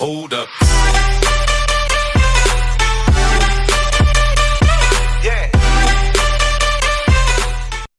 Hold up.